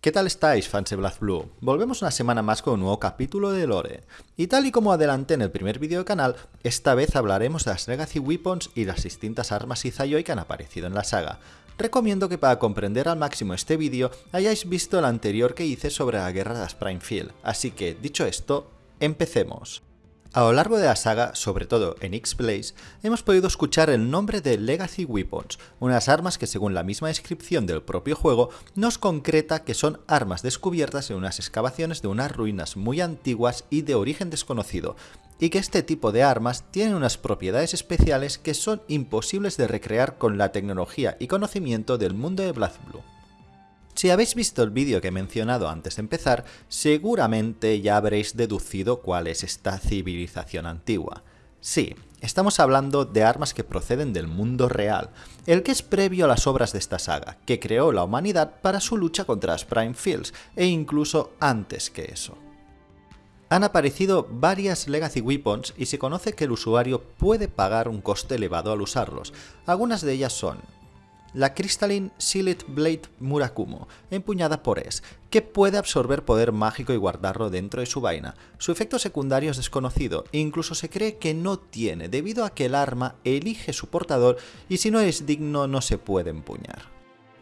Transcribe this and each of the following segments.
¿Qué tal estáis, fans de BlazBlue? Volvemos una semana más con un nuevo capítulo de Lore. Y tal y como adelanté en el primer vídeo del canal, esta vez hablaremos de las Legacy Weapons y las distintas armas Izayoi que han aparecido en la saga. Recomiendo que para comprender al máximo este vídeo hayáis visto el anterior que hice sobre la guerra de las así que dicho esto, empecemos. A lo largo de la saga, sobre todo en X-Blaze, hemos podido escuchar el nombre de Legacy Weapons, unas armas que según la misma descripción del propio juego nos concreta que son armas descubiertas en unas excavaciones de unas ruinas muy antiguas y de origen desconocido, y que este tipo de armas tienen unas propiedades especiales que son imposibles de recrear con la tecnología y conocimiento del mundo de BlazBlue. Si habéis visto el vídeo que he mencionado antes de empezar, seguramente ya habréis deducido cuál es esta civilización antigua. Sí, estamos hablando de armas que proceden del mundo real, el que es previo a las obras de esta saga, que creó la humanidad para su lucha contra las Prime Fields, e incluso antes que eso. Han aparecido varias Legacy Weapons y se conoce que el usuario puede pagar un coste elevado al usarlos. Algunas de ellas son la Crystalline Sealed Blade Murakumo, empuñada por Es, que puede absorber poder mágico y guardarlo dentro de su vaina. Su efecto secundario es desconocido e incluso se cree que no tiene, debido a que el arma elige su portador y si no es digno no se puede empuñar.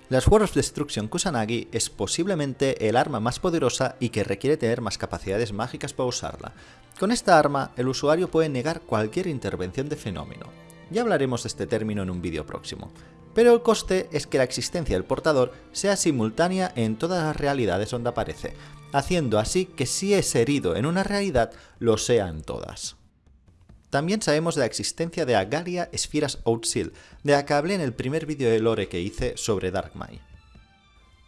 La Sword of Destruction Kusanagi es posiblemente el arma más poderosa y que requiere tener más capacidades mágicas para usarla. Con esta arma, el usuario puede negar cualquier intervención de fenómeno. Ya hablaremos de este término en un vídeo próximo pero el coste es que la existencia del portador sea simultánea en todas las realidades donde aparece, haciendo así que si es herido en una realidad, lo sea en todas. También sabemos de la existencia de Agaria Esfiras Outseal, de la que hablé en el primer vídeo de lore que hice sobre Darkmai.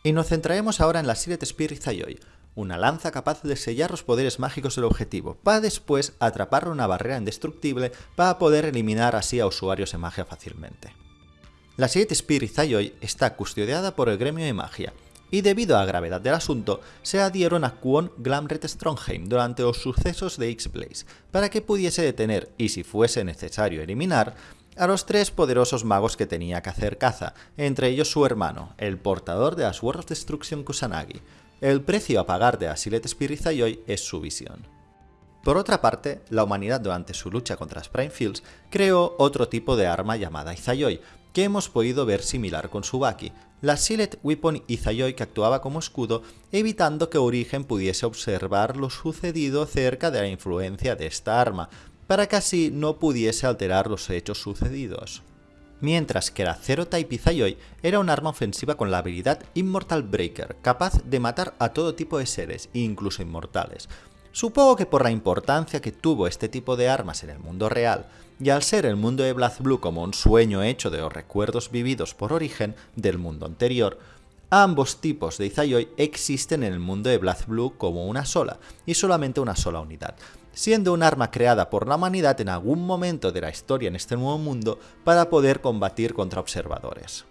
Y nos centraremos ahora en la Siret Spirit Zayoi, una lanza capaz de sellar los poderes mágicos del objetivo, para después atraparle una barrera indestructible para poder eliminar así a usuarios de magia fácilmente. La Siete Spirit Zayoi está custodiada por el gremio de magia, y debido a la gravedad del asunto, se adhieron a Kwon Glamret Strongheim durante los sucesos de X-Blaze, para que pudiese detener, y si fuese necesario eliminar, a los tres poderosos magos que tenía que hacer caza, entre ellos su hermano, el portador de las World of Destruction Kusanagi. El precio a pagar de la Silet Spirit Zayoi es su visión. Por otra parte, la humanidad durante su lucha contra las Prime Fields creó otro tipo de arma llamada Izayoi, que hemos podido ver similar con Subaki, la Silet Weapon Izayoi que actuaba como escudo, evitando que Origen pudiese observar lo sucedido cerca de la influencia de esta arma, para que así no pudiese alterar los hechos sucedidos. Mientras que la Zero Type Izayoi era un arma ofensiva con la habilidad Immortal Breaker, capaz de matar a todo tipo de seres, incluso inmortales. Supongo que por la importancia que tuvo este tipo de armas en el mundo real, y al ser el mundo de BlazBlue como un sueño hecho de los recuerdos vividos por origen del mundo anterior, ambos tipos de Izayoi existen en el mundo de BlazBlue como una sola, y solamente una sola unidad, siendo un arma creada por la humanidad en algún momento de la historia en este nuevo mundo para poder combatir contra observadores.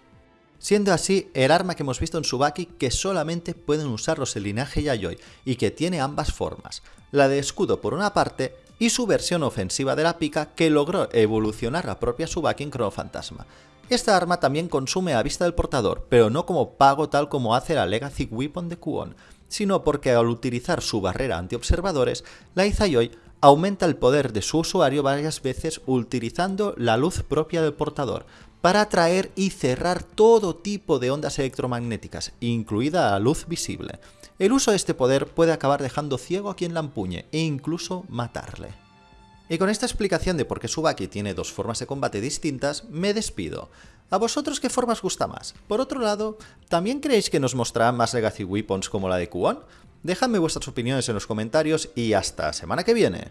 Siendo así el arma que hemos visto en Subaki que solamente pueden usarlos el linaje Yayoi y que tiene ambas formas, la de escudo por una parte y su versión ofensiva de la pica que logró evolucionar la propia Subaki en Chrono Fantasma. Esta arma también consume a vista del portador, pero no como pago tal como hace la Legacy Weapon de Kuon, sino porque al utilizar su barrera anti-observadores, la Izayoi aumenta el poder de su usuario varias veces utilizando la luz propia del portador, para atraer y cerrar todo tipo de ondas electromagnéticas, incluida la luz visible. El uso de este poder puede acabar dejando ciego a quien la empuñe e incluso matarle. Y con esta explicación de por qué Subaki tiene dos formas de combate distintas, me despido. ¿A vosotros qué formas gusta más? Por otro lado, ¿también creéis que nos mostrarán más Legacy Weapons como la de Kuon? Dejadme vuestras opiniones en los comentarios y hasta semana que viene.